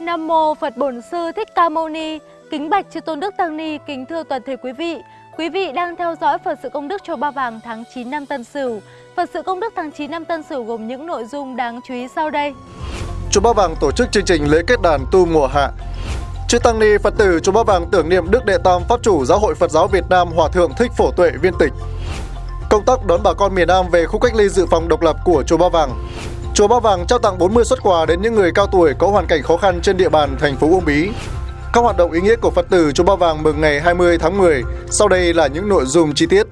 Nam mô Phật Bổn Sư Thích Ca Mâu Ni. Kính bạch chư tôn đức tăng ni, kính thưa toàn thể quý vị. Quý vị đang theo dõi Phật sự công đức Chùa Ba Vàng tháng 9 năm Tân Sửu. Phật sự công đức tháng 9 năm Tân Sửu gồm những nội dung đáng chú ý sau đây. Chùa Ba Vàng tổ chức chương trình lễ kết đàn tu mùa hạ. Chư tăng ni Phật tử Chùa Ba Vàng tưởng niệm Đức Đệ Tam Pháp chủ Giáo hội Phật giáo Việt Nam Hòa thượng Thích Phổ Tuệ viên tịch. Công tác đón bà con miền Nam về khu cách ly dự phòng độc lập của Chùa Ba Vàng. Chùa Ba Vàng trao tặng 40 xuất quà đến những người cao tuổi có hoàn cảnh khó khăn trên địa bàn thành phố Uông Bí. Các hoạt động ý nghĩa của Phật tử Chùa Ba Vàng mừng ngày 20 tháng 10. Sau đây là những nội dung chi tiết.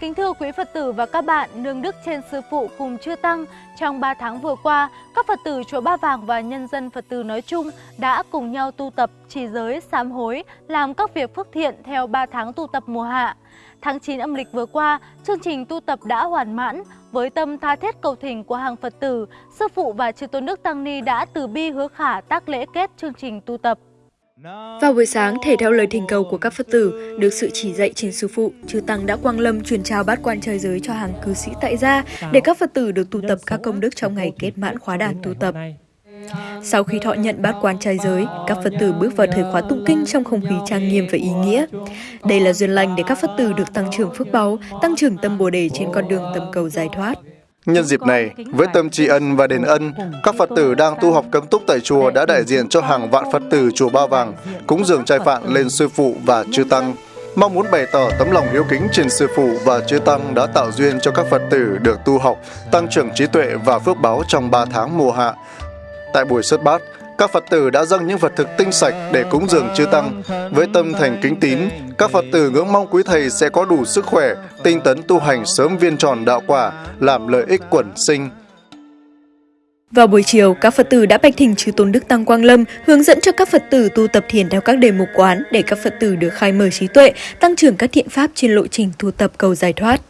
Kính thưa quý Phật tử và các bạn, nương đức trên sư phụ cùng chưa tăng, trong 3 tháng vừa qua, các Phật tử chùa Ba Vàng và nhân dân Phật tử nói chung đã cùng nhau tu tập, trì giới, sám hối, làm các việc phước thiện theo 3 tháng tu tập mùa hạ. Tháng 9 âm lịch vừa qua, chương trình tu tập đã hoàn mãn. Với tâm tha thiết cầu thỉnh của hàng Phật tử, Sư Phụ và Chư Tôn Đức Tăng Ni đã từ bi hứa khả tác lễ kết chương trình tu tập. Vào buổi sáng, thể theo lời thỉnh cầu của các Phật tử, được sự chỉ dạy trên sư phụ, chư Tăng đã quang lâm truyền trao bát quan trời giới cho hàng cư sĩ tại gia để các Phật tử được tu tập các công đức trong ngày kết mãn khóa đàn tu tập. Sau khi thọ nhận bát quan trai giới, các Phật tử bước vào thời khóa tụng kinh trong không khí trang nghiêm và ý nghĩa. Đây là duyên lành để các Phật tử được tăng trưởng phước báu, tăng trưởng tâm Bồ đề trên con đường tâm cầu giải thoát. Nhân dịp này, với tâm tri ân và đền ân, các Phật tử đang tu học cấm túc tại chùa đã đại diện cho hàng vạn Phật tử chùa Ba Vàng cúng dường trai phạn lên sư phụ và chư tăng. Mong muốn bày tỏ tấm lòng hiếu kính trên sư phụ và chư tăng đã tạo duyên cho các Phật tử được tu học, tăng trưởng trí tuệ và phước báo trong 3 tháng mùa hạ. Tại buổi xuất bát, các Phật tử đã dâng những vật thực tinh sạch để cúng dường chư tăng. Với tâm thành kính tín, các Phật tử ngưỡng mong quý thầy sẽ có đủ sức khỏe, tinh tấn tu hành sớm viên tròn đạo quả, làm lợi ích quẩn sinh. Vào buổi chiều, các Phật tử đã bạch thỉnh chư Tôn Đức Tăng Quang Lâm hướng dẫn cho các Phật tử tu tập thiền theo các đề mục quán để các Phật tử được khai mở trí tuệ, tăng trưởng các thiện pháp trên lộ trình tu tập cầu giải thoát.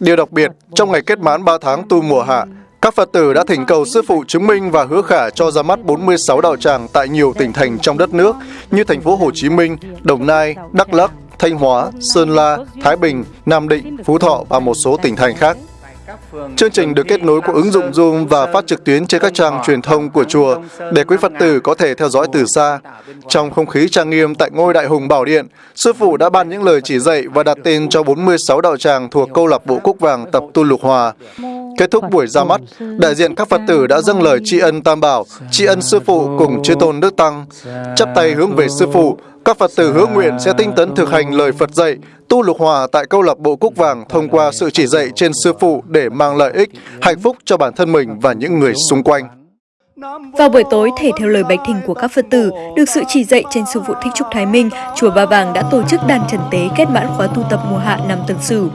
Điều đặc biệt, trong ngày kết mãn 3 tháng tu mùa hạ, các Phật tử đã thỉnh cầu Sư Phụ chứng minh và hứa khả cho ra mắt 46 đạo tràng tại nhiều tỉnh thành trong đất nước như thành phố Hồ Chí Minh, Đồng Nai, Đắk Lắk, Thanh Hóa, Sơn La, Thái Bình, Nam Định, Phú Thọ và một số tỉnh thành khác. Chương trình được kết nối qua ứng dụng Zoom và phát trực tuyến trên các trang truyền thông của chùa để quý Phật tử có thể theo dõi từ xa. Trong không khí trang nghiêm tại ngôi Đại Hùng Bảo Điện, Sư Phụ đã ban những lời chỉ dạy và đặt tên cho 46 đạo tràng thuộc câu lạc bộ Cúc Vàng tập tu lục hòa. Kết thúc buổi ra mắt, đại diện các Phật tử đã dâng lời tri ân Tam Bảo, tri ân Sư Phụ cùng Chư Tôn Đức Tăng. Chắp tay hướng về Sư Phụ, các Phật tử hứa nguyện sẽ tinh tấn thực hành lời Phật dạy, tu lục hòa tại câu lạc bộ Cúc Vàng thông qua sự chỉ dạy trên Sư Phụ để mang lợi ích, hạnh phúc cho bản thân mình và những người xung quanh. Vào buổi tối, thể theo lời bạch thỉnh của các Phật tử, được sự chỉ dạy trên sư phụ Thích Trúc Thái Minh, Chùa Ba Vàng đã tổ chức đàn trần tế kết mãn khóa tu tập mùa hạ năm Tân Sửu.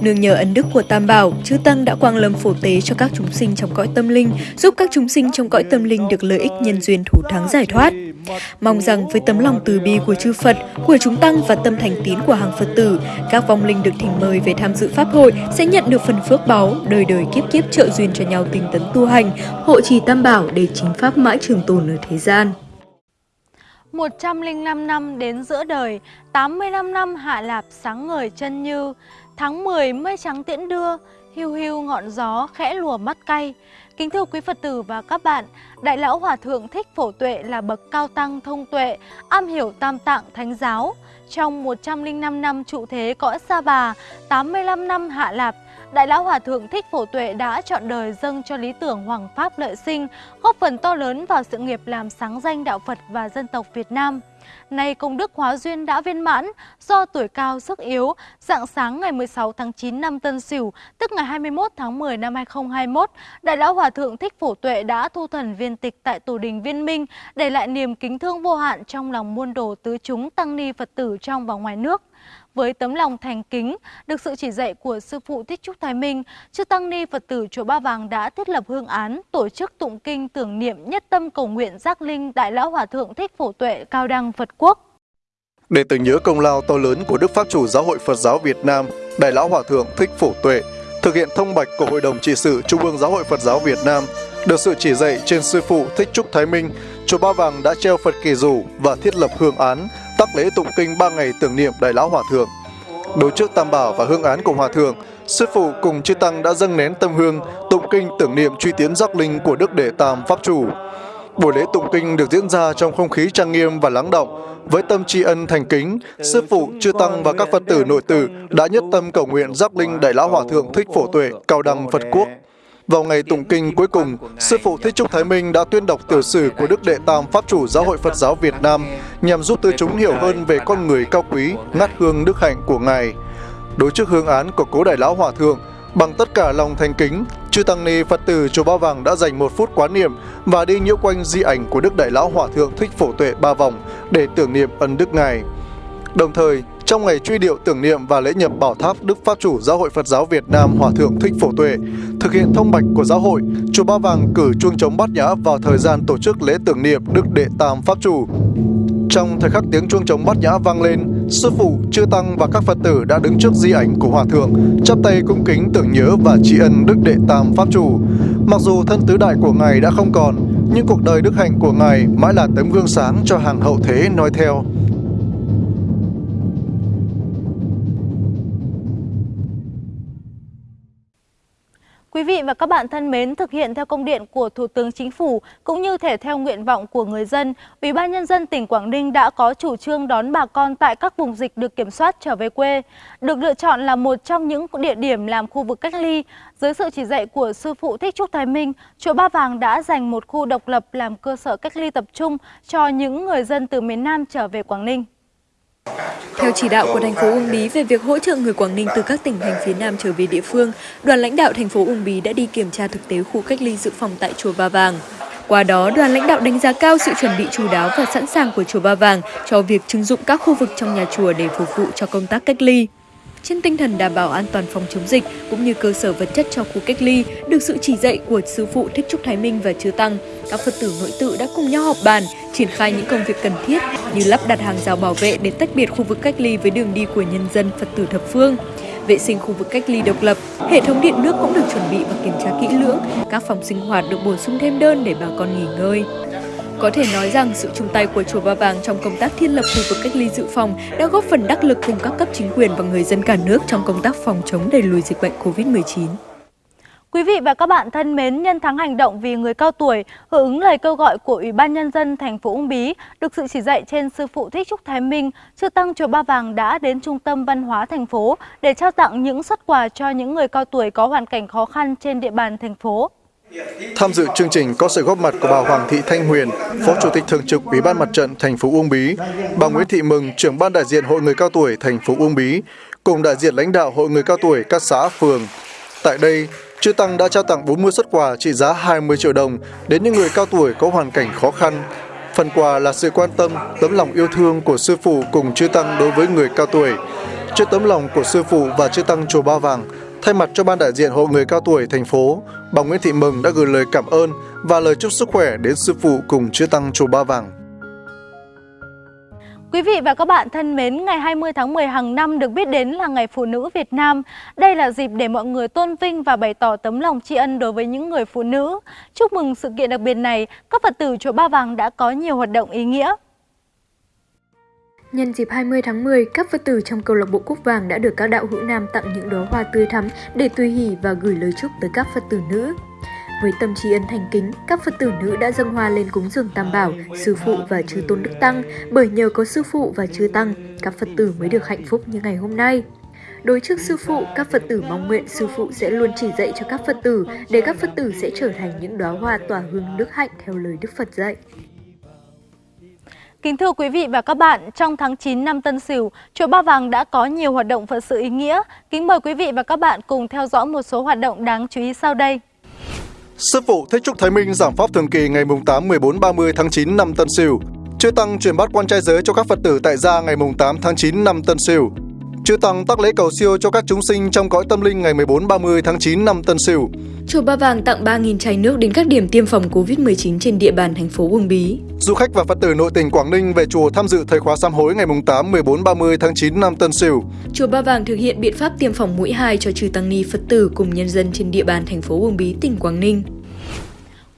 Nương nhờ ân đức của Tam Bảo, chư Tăng đã quang lâm phổ tế cho các chúng sinh trong cõi tâm linh, giúp các chúng sinh trong cõi tâm linh được lợi ích nhân duyên thủ thắng giải thoát. Mong rằng với tấm lòng từ bi của chư Phật, của chúng Tăng và tâm thành tín của hàng Phật tử, các vong linh được thỉnh mời về tham dự Pháp hội sẽ nhận được phần phước báu, đời đời kiếp kiếp trợ duyên cho nhau tinh tấn tu hành, hộ trì Tam Bảo để chính Pháp mãi trường tồn ở thế gian. 105 năm đến giữa đời, 85 năm hạ lạp sáng ngời chân như, tháng 10 mây trắng tiễn đưa, hiu hiu ngọn gió khẽ lùa mắt cay. Kính thưa quý Phật tử và các bạn, Đại lão Hòa Thượng Thích Phổ Tuệ là bậc cao tăng thông tuệ, am hiểu tam tạng thánh giáo. Trong 105 năm trụ thế cõi Sa Bà, 85 năm hạ lạp, Đại lão Hòa Thượng Thích Phổ Tuệ đã chọn đời dâng cho lý tưởng Hoàng Pháp lợi sinh, góp phần to lớn vào sự nghiệp làm sáng danh đạo Phật và dân tộc Việt Nam. Nay công đức hóa duyên đã viên mãn, do tuổi cao sức yếu, dạng sáng ngày 16 tháng 9 năm Tân Sửu, tức ngày 21 tháng 10 năm 2021, Đại lão Hòa Thượng Thích Phổ Tuệ đã thu thần viên tịch tại Tổ đình Viên Minh, để lại niềm kính thương vô hạn trong lòng muôn đồ tứ chúng tăng ni Phật tử trong và ngoài nước với tấm lòng thành kính, được sự chỉ dạy của Sư Phụ Thích Trúc Thái Minh, Chư Tăng Ni Phật tử Chùa Ba Vàng đã thiết lập hương án, tổ chức tụng kinh tưởng niệm nhất tâm cầu nguyện giác linh Đại Lão Hòa Thượng Thích Phổ Tuệ Cao Đăng Phật Quốc. Để tưởng nhớ công lao to lớn của Đức Pháp chủ Giáo hội Phật giáo Việt Nam, Đại Lão Hòa Thượng Thích Phổ Tuệ, thực hiện thông bạch của Hội đồng trị sự Trung ương Giáo hội Phật giáo Việt Nam, được sự chỉ dạy trên Sư Phụ Thích Trúc Thái Minh, Chùa Ba Vàng đã treo Phật kỳ rủ và thiết lập hương án, tác lễ tụng kinh 3 ngày tưởng niệm Đại Lão Hòa Thượng. Đối trước Tam Bảo và hương án của Hòa Thượng, Sư Phụ cùng Chư Tăng đã dâng nén tâm hương, tụng kinh tưởng niệm truy tiến giác linh của Đức Đệ Tam Pháp Chủ. Buổi lễ tụng kinh được diễn ra trong không khí trang nghiêm và lắng động, với tâm tri ân thành kính, sư phụ, chư tăng và các Phật tử nội tử đã nhất tâm cầu nguyện giác linh Đại lão Hòa thượng Thích Phổ Tuệ, cao đăng Phật quốc. Vào ngày tụng kinh cuối cùng, sư phụ Thích Trúc Thái Minh đã tuyên đọc tiểu sử của Đức Đệ Tam Pháp chủ Giáo hội Phật giáo Việt Nam nhằm giúp tư chúng hiểu hơn về con người cao quý, ngát hương đức hạnh của ngài. Đối trước hương án của cố Đại lão Hòa thượng, Bằng tất cả lòng thành kính, chư tăng ni Phật tử chùa Ba Vàng đã dành một phút quán niệm và đi nhiễu quanh di ảnh của Đức Đại Lão Hòa Thượng Thích Phổ Tuệ ba vòng để tưởng niệm ân đức Ngài. Đồng thời, trong ngày truy điệu tưởng niệm và lễ nhập bảo tháp Đức Pháp chủ Giáo hội Phật giáo Việt Nam Hòa Thượng Thích Phổ Tuệ, thực hiện thông bạch của giáo hội, chùa Ba Vàng cử chuông trống bát nhã vào thời gian tổ chức lễ tưởng niệm Đức Đệ Tam Pháp chủ. Trong thời khắc tiếng chuông trống bát nhã vang lên, sư phụ, chư tăng và các Phật tử đã đứng trước di ảnh của Hòa Thượng, chắp tay cung kính tưởng nhớ và tri ân Đức Đệ Tam Pháp Chủ. Mặc dù thân tứ đại của Ngài đã không còn, nhưng cuộc đời đức hạnh của Ngài mãi là tấm gương sáng cho hàng hậu thế noi theo. Quý vị và các bạn thân mến, thực hiện theo công điện của Thủ tướng Chính phủ cũng như thể theo nguyện vọng của người dân, Ủy ban nhân dân tỉnh Quảng Ninh đã có chủ trương đón bà con tại các vùng dịch được kiểm soát trở về quê. Được lựa chọn là một trong những địa điểm làm khu vực cách ly. Dưới sự chỉ dạy của sư phụ Thích Trúc Thái Minh, chùa Ba Vàng đã dành một khu độc lập làm cơ sở cách ly tập trung cho những người dân từ miền Nam trở về Quảng Ninh. Theo chỉ đạo của thành phố Uông Bí về việc hỗ trợ người Quảng Ninh từ các tỉnh thành phía Nam trở về địa phương, đoàn lãnh đạo thành phố Uông Bí đã đi kiểm tra thực tế khu cách ly dự phòng tại chùa Ba Vàng. Qua đó, đoàn lãnh đạo đánh giá cao sự chuẩn bị chú đáo và sẵn sàng của chùa Ba Vàng cho việc trưng dụng các khu vực trong nhà chùa để phục vụ cho công tác cách ly trên tinh thần đảm bảo an toàn phòng chống dịch cũng như cơ sở vật chất cho khu cách ly, được sự chỉ dạy của sư phụ Thích Trúc Thái Minh và Chư Tăng, các Phật tử nội tự đã cùng nhau họp bàn, triển khai những công việc cần thiết như lắp đặt hàng rào bảo vệ để tách biệt khu vực cách ly với đường đi của nhân dân Phật tử thập phương vệ sinh khu vực cách ly độc lập, hệ thống điện nước cũng được chuẩn bị và kiểm tra kỹ lưỡng, các phòng sinh hoạt được bổ sung thêm đơn để bà con nghỉ ngơi. Có thể nói rằng sự chung tay của Chùa Ba Vàng trong công tác thiết lập khu vực cách ly dự phòng đã góp phần đắc lực cùng các cấp chính quyền và người dân cả nước trong công tác phòng chống đẩy lùi dịch bệnh COVID-19. Quý vị và các bạn thân mến, nhân tháng hành động vì người cao tuổi, hưởng ứng lời kêu gọi của Ủy ban Nhân dân thành phố Uông Bí, được sự chỉ dạy trên sư phụ Thích Trúc Thái Minh, Chư Tăng Chùa Ba Vàng đã đến Trung tâm Văn hóa thành phố để trao tặng những xuất quà cho những người cao tuổi có hoàn cảnh khó khăn trên địa bàn thành phố. Tham dự chương trình có sự góp mặt của bà Hoàng Thị Thanh Huyền, Phó Chủ tịch Thường trực Ủy ban Mặt trận thành phố Uông Bí, bà Nguyễn Thị Mừng, trưởng ban đại diện Hội người cao tuổi thành phố Uông Bí, cùng đại diện lãnh đạo Hội người cao tuổi các xã phường. Tại đây, Chư Tăng đã trao tặng 40 xuất quà trị giá 20 triệu đồng đến những người cao tuổi có hoàn cảnh khó khăn. Phần quà là sự quan tâm, tấm lòng yêu thương của sư phụ cùng Chư Tăng đối với người cao tuổi. Trước tấm lòng của sư phụ và Chư Tăng Chùa Ba Vàng, Thay mặt cho ban đại diện Hội người cao tuổi thành phố, bà Nguyễn Thị Mừng đã gửi lời cảm ơn và lời chúc sức khỏe đến sư phụ cùng chư tăng chùa Ba Vàng. Quý vị và các bạn thân mến, ngày 20 tháng 10 hàng năm được biết đến là Ngày Phụ nữ Việt Nam. Đây là dịp để mọi người tôn vinh và bày tỏ tấm lòng tri ân đối với những người phụ nữ. Chúc mừng sự kiện đặc biệt này, các Phật tử Chùa Ba Vàng đã có nhiều hoạt động ý nghĩa. Nhân dịp 20 tháng 10, các Phật tử trong câu lạc bộ Cúc Vàng đã được các đạo hữu nam tặng những đóa hoa tươi thắm để tùy hỷ và gửi lời chúc tới các Phật tử nữ. Với tâm trí ân thành kính, các Phật tử nữ đã dâng hoa lên cúng dường Tam Bảo, Sư Phụ và Chư Tôn Đức Tăng, bởi nhờ có Sư Phụ và Chư Tăng, các Phật tử mới được hạnh phúc như ngày hôm nay. Đối trước Sư Phụ, các Phật tử mong nguyện Sư Phụ sẽ luôn chỉ dạy cho các Phật tử để các Phật tử sẽ trở thành những đóa hoa tỏa hương đức hạnh theo lời Đức Phật dạy. Kính thưa quý vị và các bạn, trong tháng 9 năm Tân Sửu, Chùa Ba Vàng đã có nhiều hoạt động Phật sự ý nghĩa. Kính mời quý vị và các bạn cùng theo dõi một số hoạt động đáng chú ý sau đây. Sư phụ Thích Trúc Thái Minh giảng pháp thường kỳ ngày 8, 14, 30 tháng 9 năm Tân Sửu. Chư Tăng truyền bát quan trai giới cho các Phật tử tại gia ngày 8 tháng 9 năm Tân Sửu. Chư Tăng tác lễ cầu siêu cho các chúng sinh trong cõi tâm linh ngày 14-30 tháng 9 năm Tân Sửu. Chùa Ba Vàng tặng 3.000 chai nước đến các điểm tiêm phòng COVID-19 trên địa bàn thành phố Uông Bí. Du khách và Phật tử nội tỉnh Quảng Ninh về chùa tham dự thời khóa sám hối ngày 8, 14, 30 tháng 9 năm Tân Sửu. Chùa Ba Vàng thực hiện biện pháp tiêm phòng mũi 2 cho trừ tăng ni Phật tử cùng nhân dân trên địa bàn thành phố Uông Bí, tỉnh Quảng Ninh.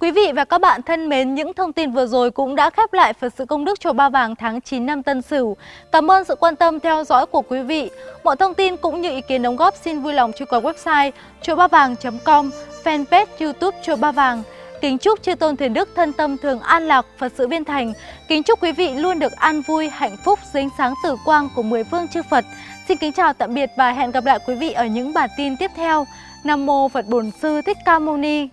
Quý vị và các bạn thân mến, những thông tin vừa rồi cũng đã khép lại Phật sự công đức chùa Ba Vàng tháng 9 năm Tân Sửu. Cảm ơn sự quan tâm theo dõi của quý vị. Mọi thông tin cũng như ý kiến đóng góp xin vui lòng truy cập website chuaobavang.com, fanpage YouTube chùa Ba Vàng. Kính chúc chư tôn thiền đức thân tâm thường an lạc, Phật sự viên thành. Kính chúc quý vị luôn được an vui, hạnh phúc dưới ánh sáng tử quang của mười phương chư Phật. Xin kính chào tạm biệt và hẹn gặp lại quý vị ở những bản tin tiếp theo. Nam mô Phật Bổn Sư Thích Ca Mâu Ni.